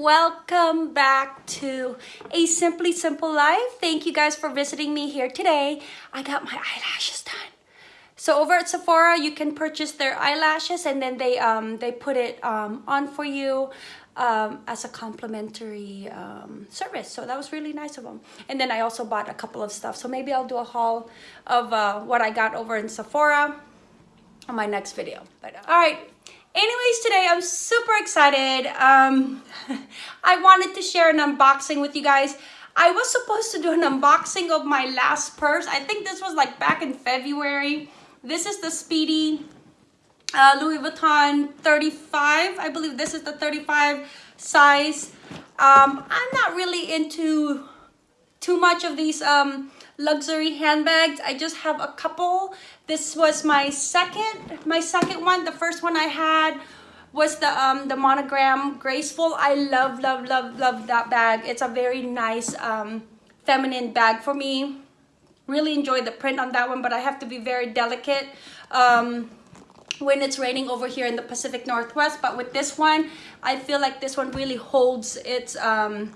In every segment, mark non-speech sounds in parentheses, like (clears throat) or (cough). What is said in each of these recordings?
welcome back to a simply simple life thank you guys for visiting me here today i got my eyelashes done so over at sephora you can purchase their eyelashes and then they um they put it um on for you um, as a complimentary um, service. So that was really nice of them. And then I also bought a couple of stuff. So maybe I'll do a haul of uh, what I got over in Sephora on my next video. But uh, all right, anyways today i'm super excited. Um (laughs) i wanted to share an unboxing with you guys. I was supposed to do an unboxing of my last purse. I think this was like back in february. This is the speedy uh, louis vuitton 35 i believe this is the 35 size. Um i'm not really into too much of these um luxury handbags. I just have a couple. This was my second my second one. The first one i had was the um the monogram graceful. I love love love love that bag. It's a very nice um feminine bag for me. Really enjoy the print on that one but i have to be very delicate um when it's raining over here in the pacific northwest. But with this one i feel like this one really holds its um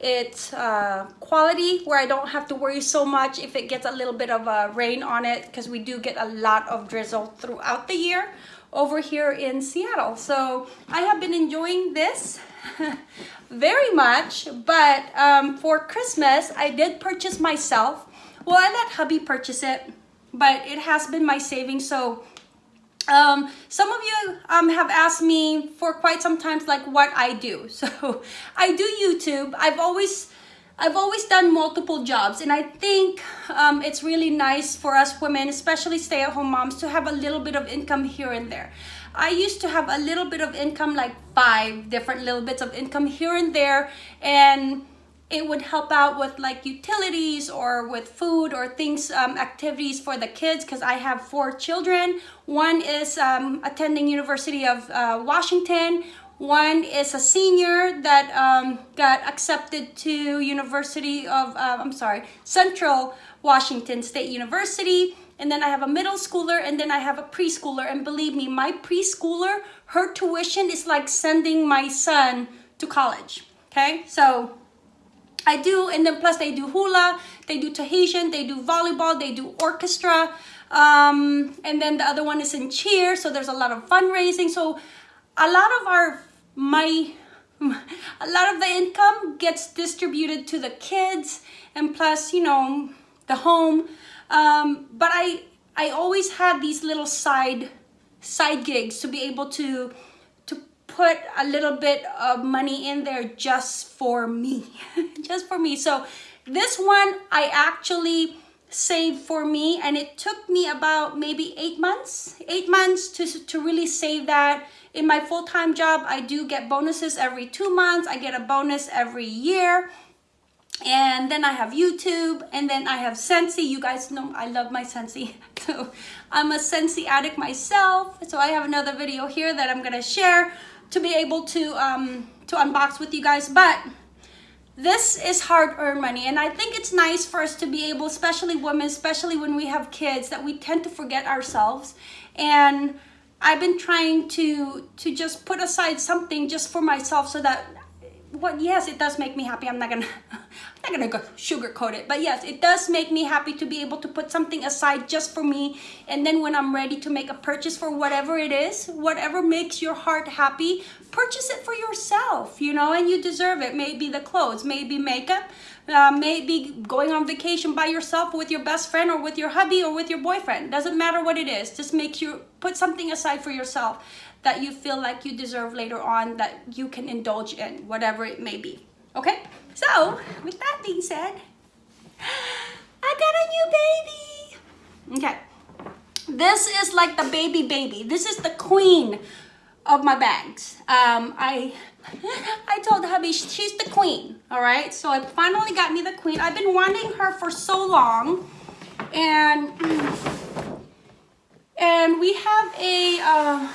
it's uh, quality where I don't have to worry so much if it gets a little bit of a rain on it because we do get a lot of drizzle throughout the year over here in Seattle. So I have been enjoying this (laughs) very much, but um, for Christmas, I did purchase myself. Well, I let hubby purchase it, but it has been my savings. So um, some of you um, have asked me for quite some times like what I do. (laughs) So I do YouTube. I've always I've always done multiple jobs and I think um, it's really nice for us women, especially stay-at-home moms, to have a little bit of income here and there. I used to have a little bit of income, like five different little bits of income here and there and it would help out with like utilities or with food or things um, activities for the kids because I have four children. One is um, attending University of uh, Washington. One is a senior that um, got accepted to University of uh, I'm sorry Central Washington State University. And then I have a middle schooler and then I have a preschooler. And believe me my preschooler her tuition is like sending my son to college. Okay? So I do, and then plus they do hula, they do Tahitian, they do volleyball, they do orchestra, um, and then the other one is in cheer, so there's a lot of fundraising. So a lot of our, my, (laughs) a lot of the income gets distributed to the kids, and plus, you know, the home. Um, but I, I always had these little side, side gigs to be able to put a little bit of money in there just for me (laughs) just for me. So this one I actually saved for me and it took me about maybe eight months eight months to, to really save that. In my full-time job I do get bonuses every two months. I get a bonus every year. And then I have YouTube and then I have Scentsy you guys know I love my Scentsy (laughs) so I'm a Scentsy addict myself. So I have another video here that I'm gonna share to be able to um, to unbox with you guys but this is hard-earned money and I think it's nice for us to be able especially women especially when we have kids that we tend to forget ourselves and I've been trying to to just put aside something just for myself so that what yes it does make me happy. I'm not gonna i'm not gonna go sugarcoat it. But yes it does make me happy to be able to put something aside just for me. And then when i'm ready to make a purchase for whatever it is whatever makes your heart happy purchase it for yourself you know and you deserve it. Maybe the clothes maybe makeup uh, maybe going on vacation by yourself with your best friend or with your hubby or with your boyfriend. Doesn't matter what it is. Just make you put something aside for yourself that you feel like you deserve later on that you can indulge in, whatever it may be. Okay? So, with that being said, (gasps) I got a new baby. Okay. This is like the baby baby. This is the queen of my bags. Um, I (laughs) I told hubby she's the queen, all right? So I finally got me the queen. I've been wanting her for so long. And and we have a uh,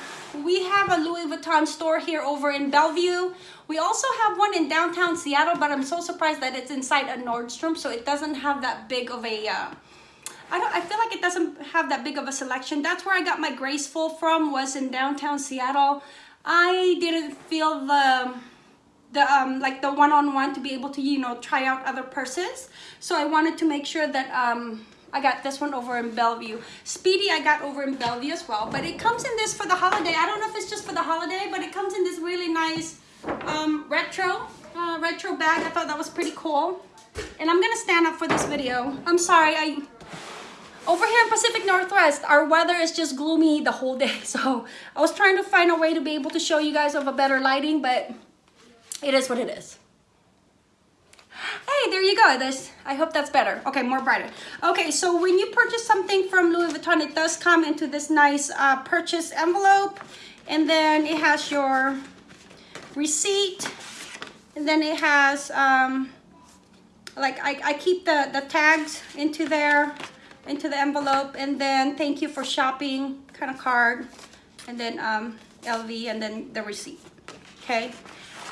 we have a Louis Vuitton store here over in Bellevue. We also have one in downtown Seattle, but I'm so surprised that it's inside a Nordstrom, so it doesn't have that big of a, uh, I don't, I feel like it doesn't have that big of a selection. That's where I got my Graceful from, was in downtown Seattle. I didn't feel the, the um like the one-on-one to be able to you know try out other purses so i wanted to make sure that um I got this one over in Bellevue. Speedy I got over in Bellevue as well. But it comes in this for the holiday. I don't know if it's just for the holiday, but it comes in this really nice um, retro, uh, retro bag. I thought that was pretty cool. And I'm gonna stand up for this video. I'm sorry, I over here in Pacific Northwest, our weather is just gloomy the whole day. (laughs) So I was trying to find a way to be able to show you guys of a better lighting, but it is what it is. Hey, there you go. This I hope that's better. Okay, more brighter. Okay, so when you purchase something from Louis Vuitton, it does come into this nice uh, purchase envelope. And then it has your receipt. And then it has, um, like, I, I keep the, the tags into there, into the envelope. And then thank you for shopping kind of card. And then um, LV and then the receipt. Okay.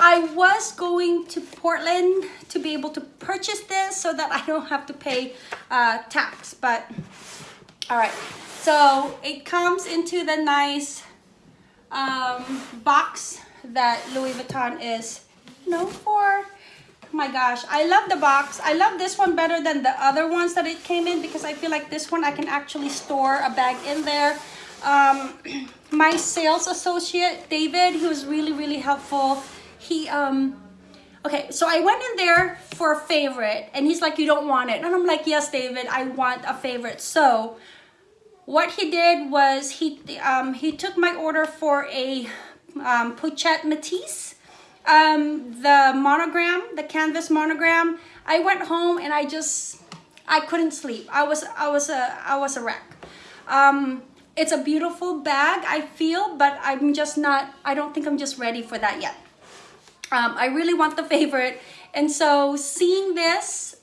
I was going to Portland to be able to purchase this so that I don't have to pay uh, tax, but all right. So it comes into the nice um, box that Louis Vuitton is known for. Oh my gosh, I love the box. I love this one better than the other ones that it came in because I feel like this one I can actually store a bag in there. Um, (clears throat) my sales associate, David, he was really, really helpful he um okay so i went in there for a favorite and he's like you don't want it. And i'm like yes david i want a favorite. So what he did was he um he took my order for a um Pochette Matisse um the monogram the canvas monogram. I went home and i just i couldn't sleep. I was i was a i was a wreck. Um it's a beautiful bag i feel but i'm just not i don't think i'm just ready for that yet um, I really want the favorite. And so seeing this,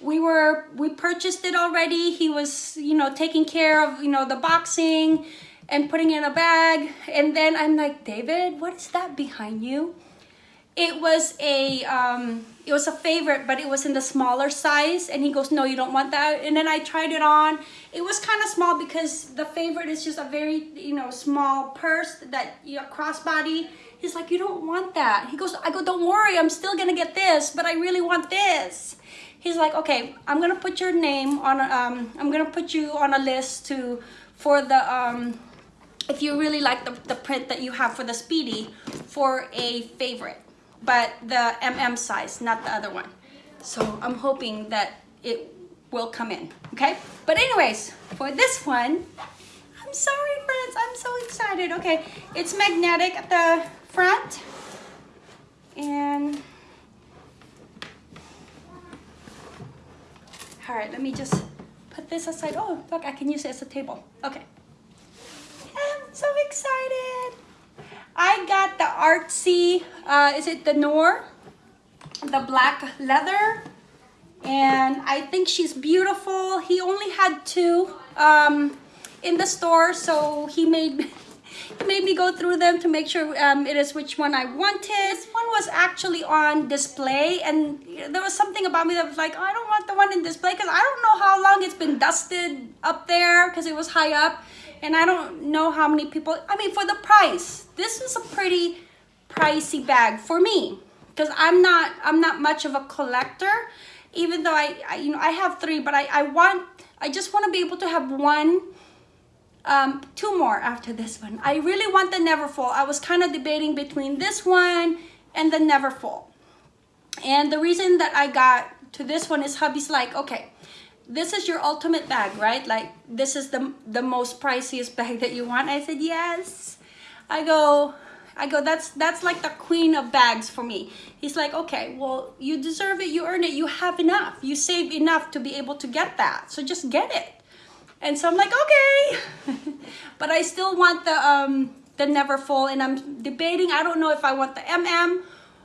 we were, we purchased it already. He was, you know, taking care of, you know, the boxing and putting in a bag. And then I'm like, David, what is that behind you? It was a, um, it was a favorite, but it was in the smaller size. And he goes, no, you don't want that. And then I tried it on. It was kind of small because the favorite is just a very, you know, small purse that, you know, crossbody He's like, you don't want that. He goes, I go, don't worry, I'm still gonna get this, but I really want this. He's like, okay, I'm gonna put your name on, um, I'm gonna put you on a list to, for the, um, if you really like the, the print that you have for the Speedy, for a favorite, but the MM size, not the other one. So I'm hoping that it will come in, okay? But anyways, for this one, I'm sorry friends, I'm so excited. Okay, it's magnetic the front and all right let me just put this aside. Oh look I can use it as a table. Okay. I'm so excited. I got the artsy uh, is it the Noir the black leather. And I think she's beautiful. He only had two um, in the store so he made (laughs) made me go through them to make sure um, it is which one I wanted. This one was actually on display and there was something about me that was like, oh, I don't want the one in display because I don't know how long it's been dusted up there because it was high up and I don't know how many people, I mean for the price, this is a pretty pricey bag for me because I'm not, I'm not much of a collector even though I, I you know, I have three, but I, I want, I just want to be able to have one um, two more after this one. I really want the Neverfull. I was kind of debating between this one and the Neverfull. And the reason that I got to this one is hubby's like, okay, this is your ultimate bag, right? Like this is the, the most priciest (laughs) bag that you want. I said, yes. I go, I go, that's, that's like the queen of bags for me. He's like, okay, well, you deserve it. You earn it. You have enough. You save enough to be able to get that. So just get it. And so I'm like, okay. (laughs) but I still want the, um, the Neverfull and I'm debating, I don't know if I want the MM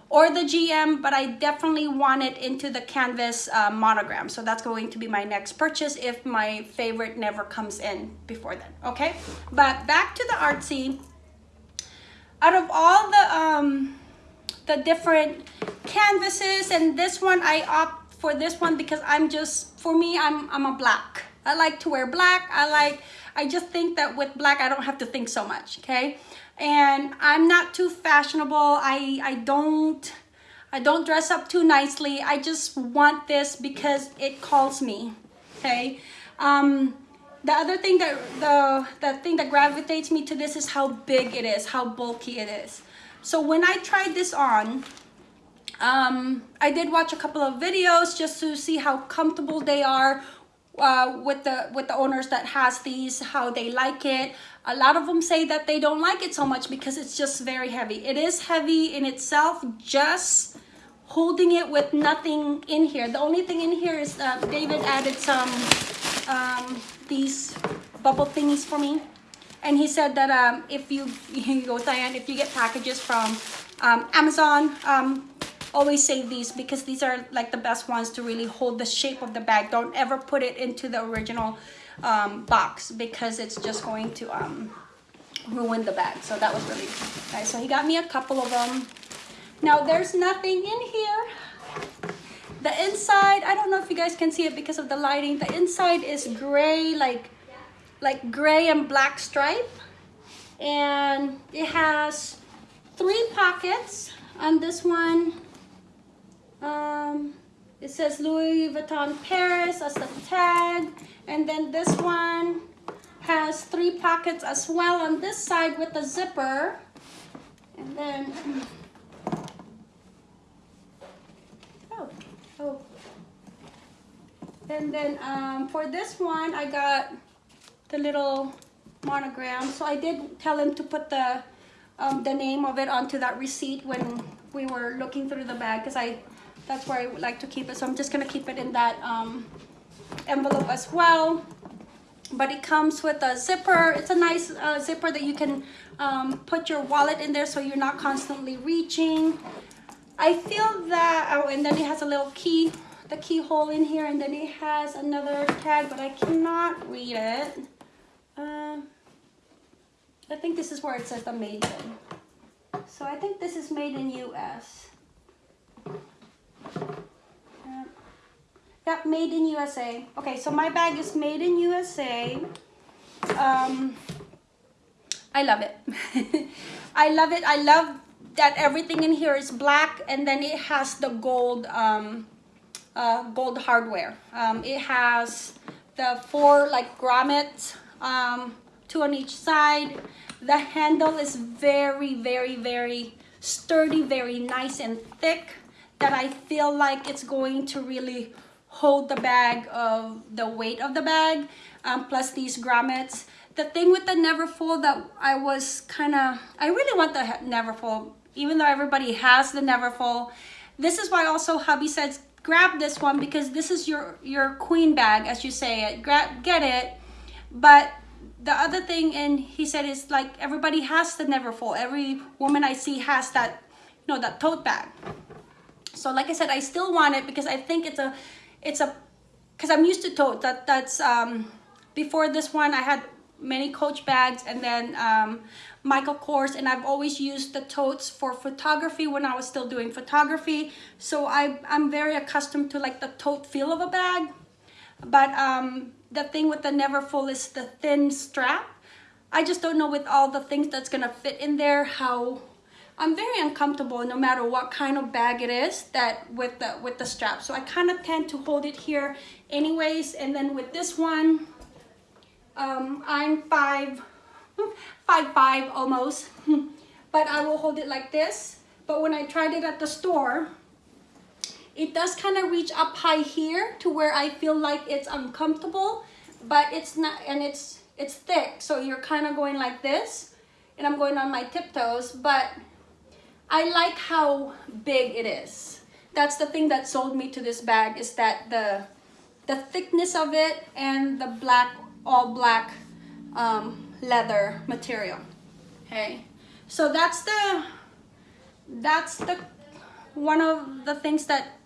or the GM, but I definitely want it into the canvas uh, monogram. So that's going to be my next purchase if my favorite never comes in before then, okay? But back to the artsy. Out of all the, um, the different canvases and this one, I opt for this one because I'm just, for me, I'm, I'm a black. I like to wear black. I like, I just think that with black, I don't have to think so much, okay? And I'm not too fashionable. I, I don't, I don't dress up too nicely. I just want this because it calls me, okay? Um, the other thing that, the, the thing that gravitates me to this is how big it is, how bulky it is. So when I tried this on, um, I did watch a couple of videos just to see how comfortable they are uh, with the with the owners that has these, how they like it. A lot of them say that they don't like it so much because it's just very heavy. It is heavy in itself, just holding it with nothing in here. The only thing in here is uh, David added some um, these bubble thingies for me. And he said that um, if you, (laughs) you go Diane, if you get packages from um, Amazon, um, always save these because these are like the best ones to really hold the shape of the bag. Don't ever put it into the original um, box because it's just going to um, ruin the bag. So that was really nice. So he got me a couple of them. Now there's nothing in here. The inside, I don't know if you guys can see it because of the lighting. The inside is gray, like, like gray and black stripe. And it has three pockets on this one um, it says Louis Vuitton Paris as the tag. And then this one has three pockets as well on this side with a zipper. And then, (clears throat) oh, oh. And then um, for this one, I got the little monogram. So I did tell him to put the um, the name of it onto that receipt when we were looking through the bag because I that's where I would like to keep it. So I'm just gonna keep it in that um, envelope as well. But it comes with a zipper. It's a nice uh, zipper that you can um, put your wallet in there so you're not constantly reaching. I feel that, oh, and then it has a little key, the keyhole in here, and then it has another tag, but I cannot read it. Uh, I think this is where it says the made in. So I think this is made in US. Yep, made in USA. Okay, so my bag is made in USA. Um, I love it. (laughs) I love it. I love that everything in here is black and then it has the gold um, uh, gold hardware. Um, it has the four like grommets, um, two on each side. The handle is very, very, very sturdy, very nice and thick that I feel like it's going to really hold the bag of the weight of the bag um, plus these grommets. The thing with the Neverfull that I was kind of I really want the Neverfull. Even though everybody has the Neverfull this is why also hubby says grab this one because this is your your queen bag as you say it. Grab get it. But the other thing and he said is like everybody has the Neverfull. Every woman I see has that you know that tote bag so like I said, I still want it because I think it's a, it's a, because I'm used to tote. That that's um, before this one I had many Coach bags and then um, Michael Kors and I've always used the totes for photography when I was still doing photography. So I, I'm very accustomed to like the tote feel of a bag. But um, the thing with the Neverfull is the thin strap. I just don't know with all the things that's gonna fit in there how I'm very uncomfortable no matter what kind of bag it is that with the with the strap. So I kind of tend to hold it here anyways. And then with this one, um, I'm five, (laughs) five, five almost, (laughs) but I will hold it like this. But when I tried it at the store, it does kind of reach up high here to where I feel like it's uncomfortable, but it's not, and it's, it's thick. So you're kind of going like this and I'm going on my tiptoes, but I like how big it is. That's the thing that sold me to this bag is that the the thickness of it and the black, all black um, leather material. Okay, so that's the that's the one of the things that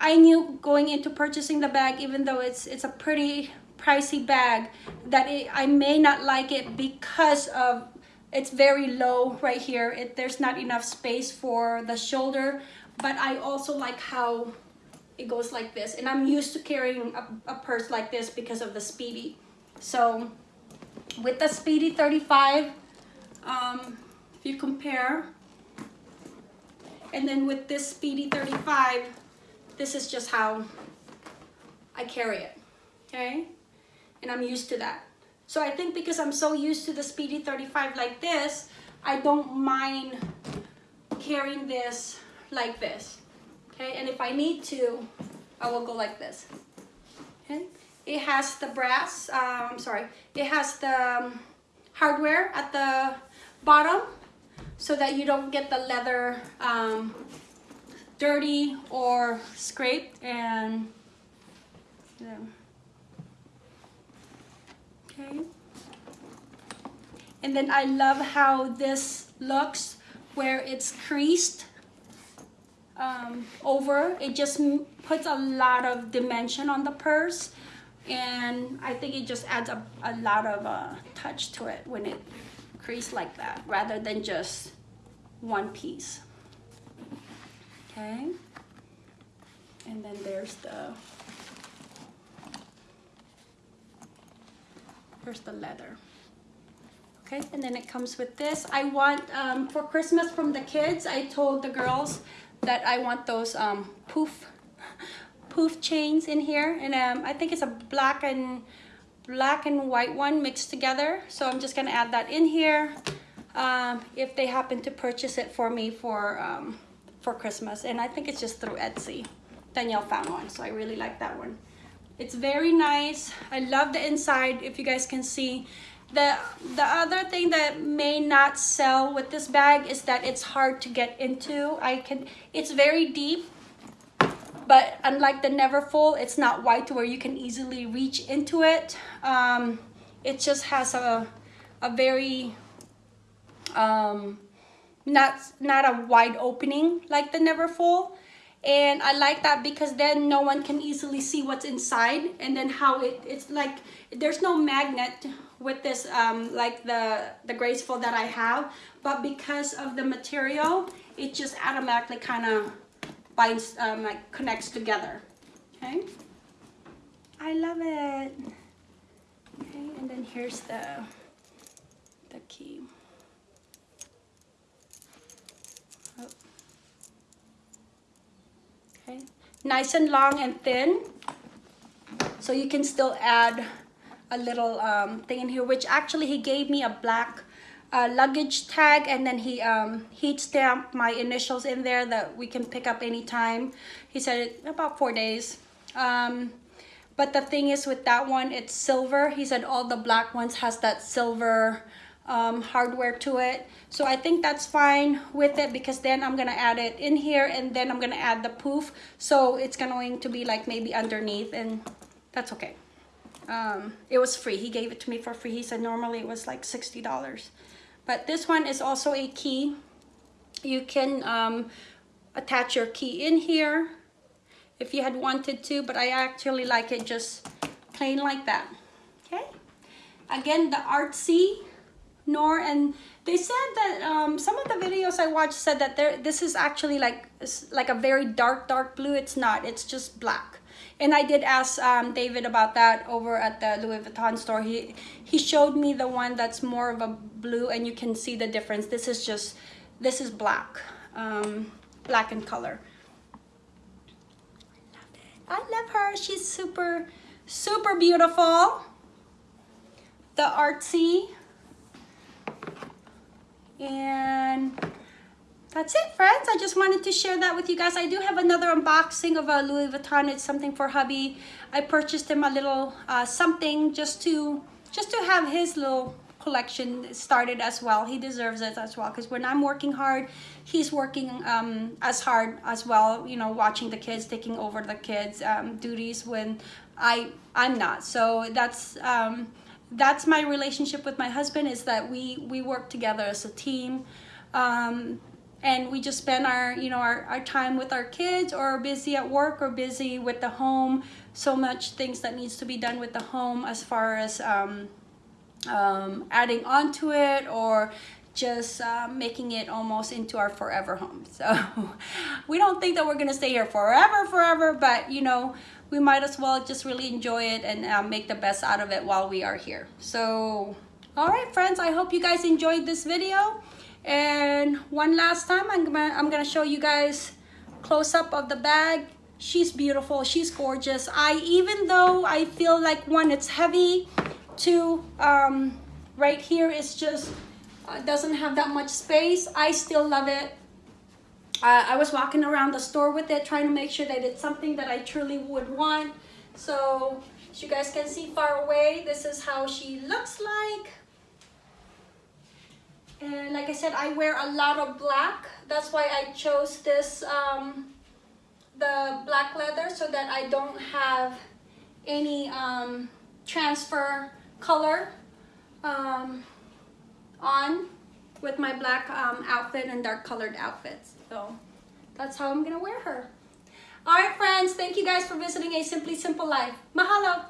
I knew going into purchasing the bag, even though it's it's a pretty pricey bag, that it, I may not like it because of it's very low right here. It, there's not enough space for the shoulder, but I also like how it goes like this. And I'm used to carrying a, a purse like this because of the Speedy. So with the Speedy 35, um, if you compare, And then with this Speedy 35, this is just how I carry it, okay? And I'm used to that. So I think because I'm so used to the Speedy 35 like this, I don't mind carrying this like this, okay? And if I need to, I will go like this, okay? It has the brass, I'm um, sorry, it has the um, hardware at the bottom so that you don't get the leather um, dirty or scraped and yeah. Okay. And then I love how this looks where it's creased um, over. It just puts a lot of dimension on the purse and I think it just adds a, a lot of uh, touch to it when it creased like that rather than just one piece. Okay. And then there's the here's the leather. Okay and then it comes with this. I want um, for Christmas from the kids I told the girls that I want those um, poof (laughs) poof chains in here. And um, I think it's a black and black and white one mixed together. So I'm just gonna add that in here um, if they happen to purchase it for me for um, for Christmas. And I think it's just through Etsy. Danielle found one so I really like that one it's very nice. I love the inside if you guys can see. The the other thing that may not sell with this bag is that it's hard to get into. I can it's very deep but unlike the Neverfull it's not wide to where you can easily reach into it. Um, it just has a a very um, not not a wide opening like the Neverfull and I like that because then no one can easily see what's inside. And then how it it's like there's no magnet with this um, like the the graceful that I have. But because of the material it just automatically kind of binds um, like connects together. Okay? I love it. Okay and then here's the the key okay. Nice and long and thin. So you can still add a little um, thing in here which actually he gave me a black uh, luggage tag and then he um, heat stamped my initials in there that we can pick up anytime. He said about four days. Um, but the thing is with that one it's silver. He said all the black ones has that silver um, hardware to it. So I think that's fine with it because then I'm gonna add it in here and then I'm gonna add the poof. So it's going to be like maybe underneath and that's okay. Um, it was free. He gave it to me for free. He said normally it was like $60. But this one is also a key. You can um, attach your key in here if you had wanted to, but I actually like it just plain like that. Okay. Again, the artsy Noir and they said that um, some of the videos I watched said that there this is actually like like a very dark dark blue. It's not. It's just black. And I did ask um, David about that over at the Louis Vuitton store. He he showed me the one that's more of a blue and you can see the difference. This is just this is black um, black in color. I love her. She's super super beautiful. The artsy and that's it friends. I just wanted to share that with you guys. I do have another unboxing of a louis vuitton. It's something for hubby. I purchased him a little uh, something just to just to have his little collection started as well. He deserves it as well because when i'm working hard he's working um, as hard as well you know watching the kids taking over the kids um, duties when i i'm not. So that's um, that's my relationship with my husband is that we we work together as a team um, and we just spend our you know our, our time with our kids or busy at work or busy with the home. So much things that needs to be done with the home as far as um, um, adding on to it or just uh, making it almost into our forever home so (laughs) we don't think that we're gonna stay here forever forever but you know we might as well just really enjoy it and uh, make the best out of it while we are here. So, all right, friends, I hope you guys enjoyed this video. And one last time, I'm gonna, I'm gonna show you guys close up of the bag. She's beautiful, she's gorgeous. I, even though I feel like one, it's heavy, two, um, right here is just, uh, doesn't have that much space. I still love it. Uh, I was walking around the store with it, trying to make sure that it's something that I truly would want. So, as you guys can see far away, this is how she looks like. And like I said, I wear a lot of black. That's why I chose this, um, the black leather, so that I don't have any um, transfer color um, on with my black um, outfit and dark colored outfits. So that's how I'm gonna wear her. All right, friends, thank you guys for visiting A Simply Simple Life. Mahalo!